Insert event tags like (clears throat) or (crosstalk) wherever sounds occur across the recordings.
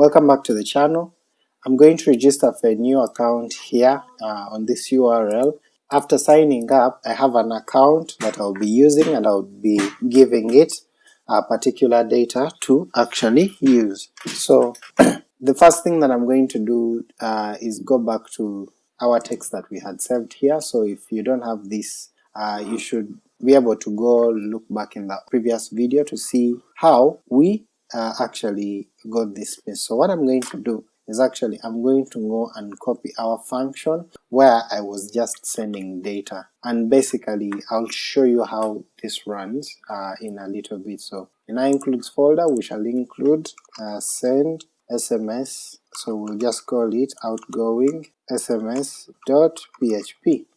Welcome back to the channel. I'm going to register for a new account here uh, on this URL. After signing up I have an account that I'll be using and I'll be giving it a particular data to actually use. So (clears throat) the first thing that I'm going to do uh, is go back to our text that we had saved here, so if you don't have this uh, you should be able to go look back in the previous video to see how we uh, actually got this space. So what I'm going to do is actually I'm going to go and copy our function where I was just sending data and basically I'll show you how this runs uh, in a little bit. So in our includes folder we shall include uh, send SMS, so we'll just call it outgoing sms.php.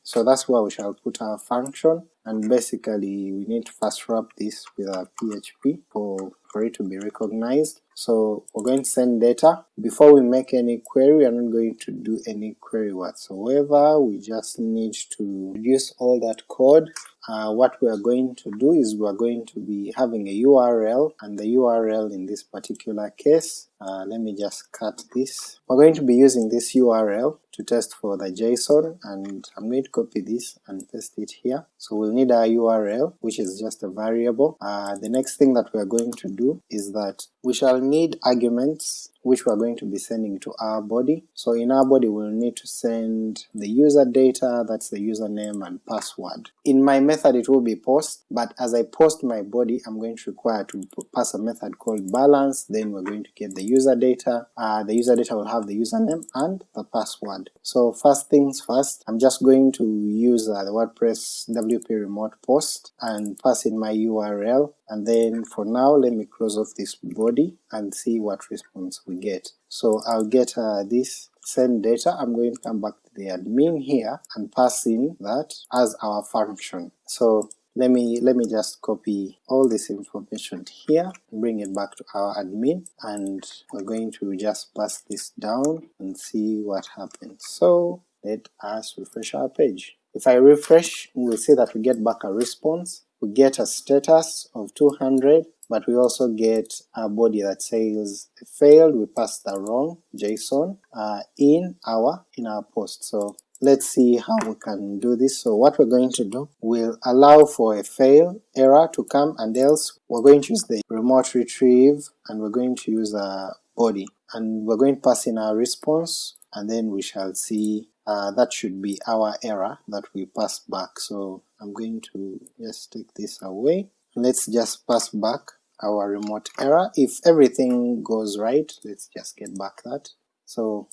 So that's where we shall put our function and basically we need to first wrap this with our PHP for, for it to be recognized. So we're going to send data. Before we make any query, we are not going to do any query whatsoever, we just need to reduce all that code. Uh, what we are going to do is we are going to be having a URL, and the URL in this particular case, uh, let me just cut this. We're going to be using this URL to test for the JSON and I'm going to copy this and paste it here. So we'll need our URL which is just a variable. Uh, the next thing that we're going to do is that we shall need arguments which we're going to be sending to our body. So in our body we'll need to send the user data, that's the username and password. In my method it will be post, but as I post my body I'm going to require to pass a method called balance, then we're going to get the user data, uh, the user data will have the username and the password. So first things first, I'm just going to use uh, the WordPress WP remote post and pass in my URL and then for now let me close off this body and see what response we get. So I'll get uh, this send data, I'm going to come back to the admin here and pass in that as our function. So let me let me just copy all this information here, bring it back to our admin, and we're going to just pass this down and see what happens. So let us refresh our page. If I refresh, we'll see that we get back a response, we get a status of 200, but we also get a body that says failed, we passed the wrong JSON uh, in our in our post. So let's see how we can do this. So what we're going to do, we'll allow for a fail error to come and else we're going to use the remote retrieve and we're going to use a body and we're going to pass in our response and then we shall see uh, that should be our error that we pass back. So I'm going to just take this away. Let's just pass back our remote error. If everything goes right, let's just get back that. So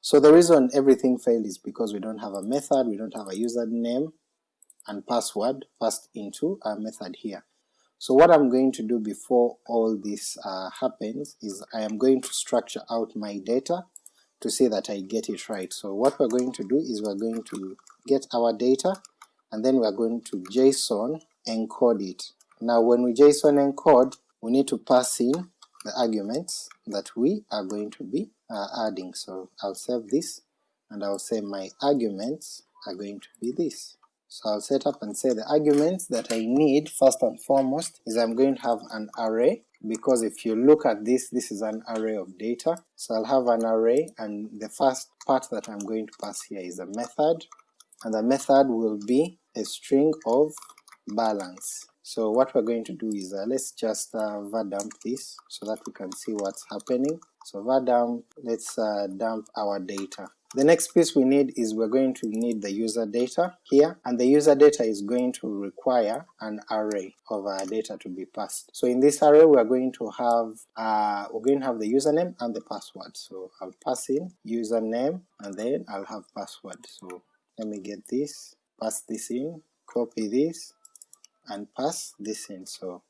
so the reason everything failed is because we don't have a method, we don't have a username and password passed into our method here. So what I'm going to do before all this uh, happens is I am going to structure out my data to see that I get it right. So what we're going to do is we're going to get our data and then we're going to JSON encode it. Now when we JSON encode, we need to pass in the arguments that we are going to be uh, adding. So I'll save this and I'll say my arguments are going to be this. So I'll set up and say the arguments that I need first and foremost is I'm going to have an array because if you look at this, this is an array of data. So I'll have an array and the first part that I'm going to pass here is a method and the method will be a string of balance. So what we're going to do is uh, let's just uh, var dump this so that we can see what's happening. So var dump, let's uh, dump our data. The next piece we need is we're going to need the user data here, and the user data is going to require an array of our data to be passed. So in this array we're going to have uh, we're going to have the username and the password. So I'll pass in username and then I'll have password. So let me get this, pass this in, copy this, and pass this in. So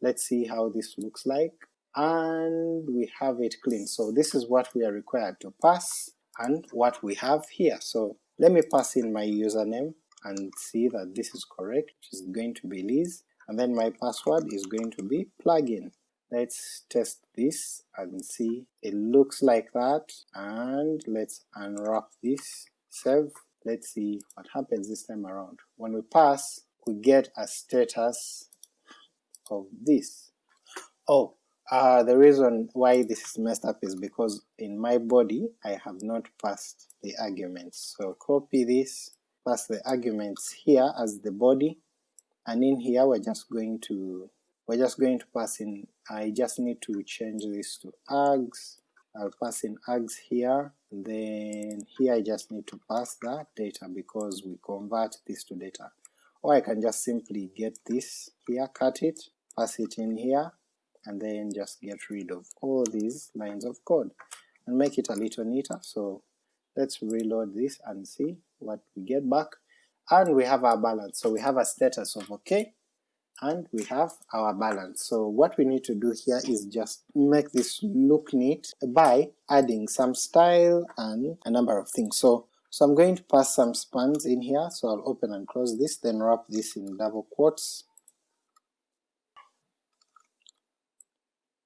let's see how this looks like, and we have it clean. So this is what we are required to pass and what we have here. So let me pass in my username and see that this is correct, which is going to be Liz, and then my password is going to be plugin. Let's test this and see, it looks like that, and let's unwrap this, save, let's see what happens this time around. When we pass, we get a status of this. Oh, Uh, the reason why this is messed up is because in my body I have not passed the arguments. So copy this, pass the arguments here as the body, and in here we're just going to we're just going to pass in, I just need to change this to args, I'll pass in args here, then here I just need to pass that data because we convert this to data. Or I can just simply get this here, cut it, pass it in here, and then just get rid of all these lines of code and make it a little neater. So let's reload this and see what we get back. And we have our balance, so we have a status of okay, and we have our balance. So what we need to do here is just make this look neat by adding some style and a number of things. So so I'm going to pass some spans in here, so I'll open and close this, then wrap this in double quotes,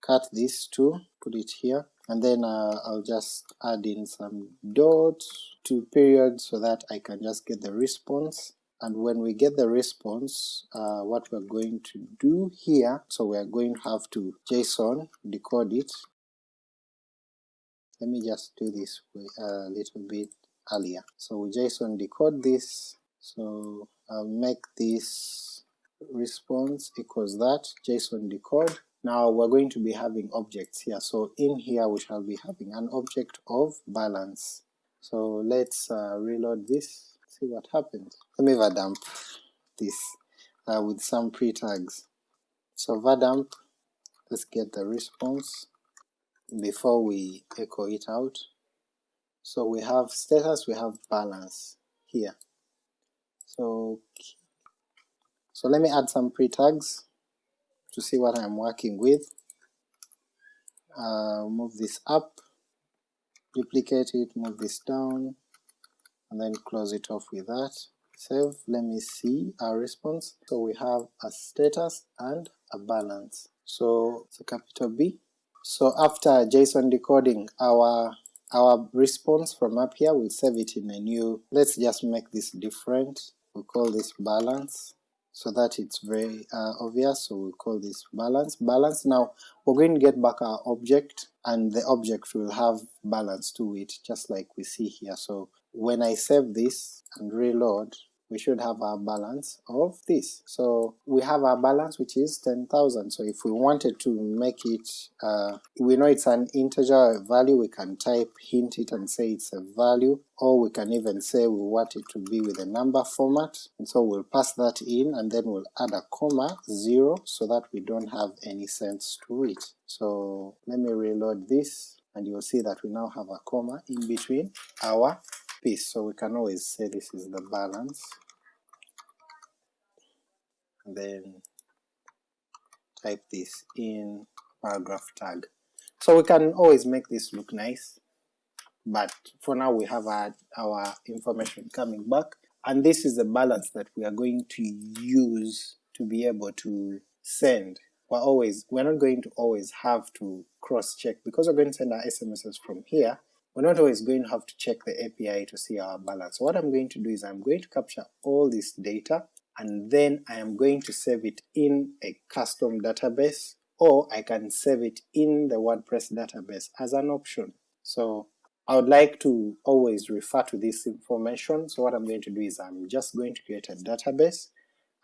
cut this too, put it here, and then uh, I'll just add in some dots to periods so that I can just get the response and when we get the response uh, what we're going to do here, so we're going to have to JSON decode it. Let me just do this a little bit earlier. So we JSON decode this, so I'll make this response equals that, JSON decode, now we're going to be having objects here, so in here we shall be having an object of balance. So let's uh, reload this, see what happens. Let me vdump this uh, with some pre-tags. So vdump, let's get the response before we echo it out. So we have status, we have balance here. So, so let me add some pre-tags to see what I'm working with. Uh, move this up, duplicate it, move this down, and then close it off with that. Save, let me see our response. So we have a status and a balance. So it's a capital B. So after JSON decoding our our response from up here, we'll save it in a new, let's just make this different, we'll call this balance, so that it's very uh, obvious, so we'll call this balance. Balance, now we're going to get back our object, and the object will have balance to it, just like we see here. So when I save this and reload, we should have our balance of this. So we have our balance which is 10,000, so if we wanted to make it, uh, we know it's an integer value, we can type hint it and say it's a value, or we can even say we want it to be with a number format, and so we'll pass that in and then we'll add a comma 0 so that we don't have any cents to it. So let me reload this and you'll see that we now have a comma in between our piece, so we can always say this is the balance, and then type this in paragraph tag. So we can always make this look nice, but for now we have our, our information coming back, and this is the balance that we are going to use to be able to send. We're always, we're not going to always have to cross check, because we're going to send our SMSs from here, we're not always going to have to check the API to see our balance. What I'm going to do is I'm going to capture all this data and then I am going to save it in a custom database or I can save it in the WordPress database as an option. So I would like to always refer to this information, so what I'm going to do is I'm just going to create a database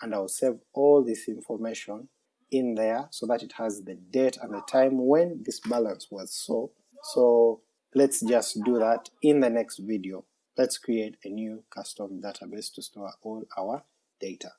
and I'll save all this information in there so that it has the date and the time when this balance was so. So Let's just do that in the next video. Let's create a new custom database to store all our data.